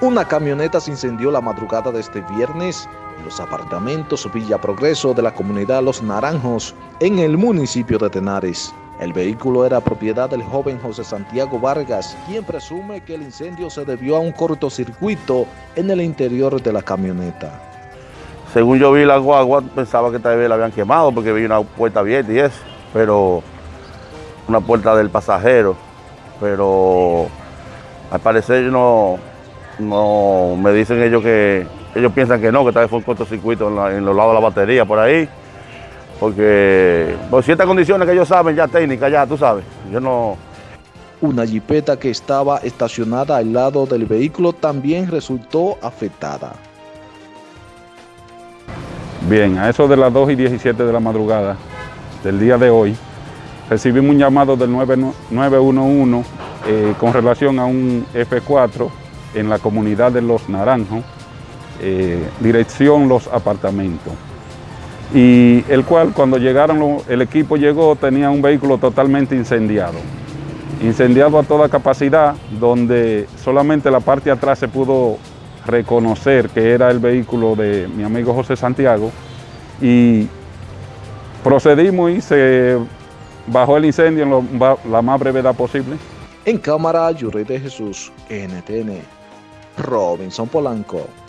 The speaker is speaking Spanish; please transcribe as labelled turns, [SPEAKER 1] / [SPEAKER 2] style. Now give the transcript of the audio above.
[SPEAKER 1] Una camioneta se incendió la madrugada de este viernes en los apartamentos Villa Progreso de la comunidad Los Naranjos en el municipio de Tenares. El vehículo era propiedad del joven José Santiago Vargas, quien presume que el incendio se debió a un cortocircuito en el interior de la camioneta.
[SPEAKER 2] Según yo vi la guagua, pensaba que tal vez la habían quemado porque vi una puerta abierta y eso, pero una puerta del pasajero, pero al parecer no, no me dicen ellos que ellos piensan que no, que tal vez fue un cortocircuito en, en los lados de la batería por ahí, porque por ciertas condiciones que ellos saben, ya técnicas, ya tú sabes, yo no...
[SPEAKER 1] Una jipeta que estaba estacionada al lado del vehículo también resultó afectada.
[SPEAKER 3] Bien, a eso de las 2 y 17 de la madrugada del día de hoy, recibimos un llamado del 911 eh, con relación a un F4 en la comunidad de Los Naranjos, eh, dirección Los Apartamentos. Y el cual cuando llegaron, el equipo llegó, tenía un vehículo totalmente incendiado. Incendiado a toda capacidad, donde solamente la parte de atrás se pudo reconocer que era el vehículo de mi amigo José Santiago y procedimos y se bajó el incendio en la más brevedad posible.
[SPEAKER 1] En cámara, Yuri de Jesús, NTN, Robinson Polanco.